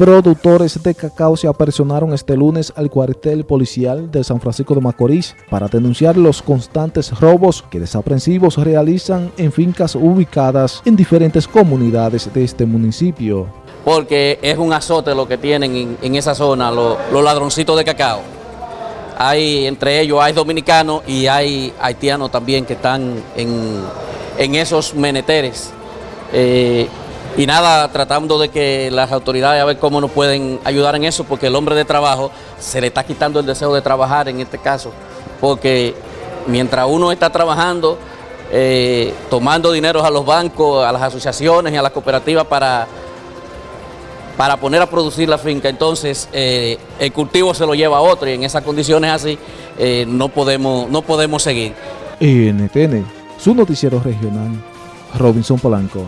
Productores de cacao se apersonaron este lunes al cuartel policial de San Francisco de Macorís para denunciar los constantes robos que desaprensivos realizan en fincas ubicadas en diferentes comunidades de este municipio. Porque es un azote lo que tienen en, esa zona los, ladroncitos de cacao. Hay, entre ellos hay dominicanos y hay haitianos también que están en, esos meneteres. Eh, y nada, tratando de que las autoridades a ver cómo nos pueden ayudar en eso, porque el hombre de trabajo se le está quitando el deseo de trabajar en este caso, porque mientras uno está trabajando, eh, tomando dinero a los bancos, a las asociaciones y a las cooperativas para, para poner a producir la finca, entonces eh, el cultivo se lo lleva a otro y en esas condiciones así eh, no, podemos, no podemos seguir. NTN, su noticiero regional, Robinson Polanco.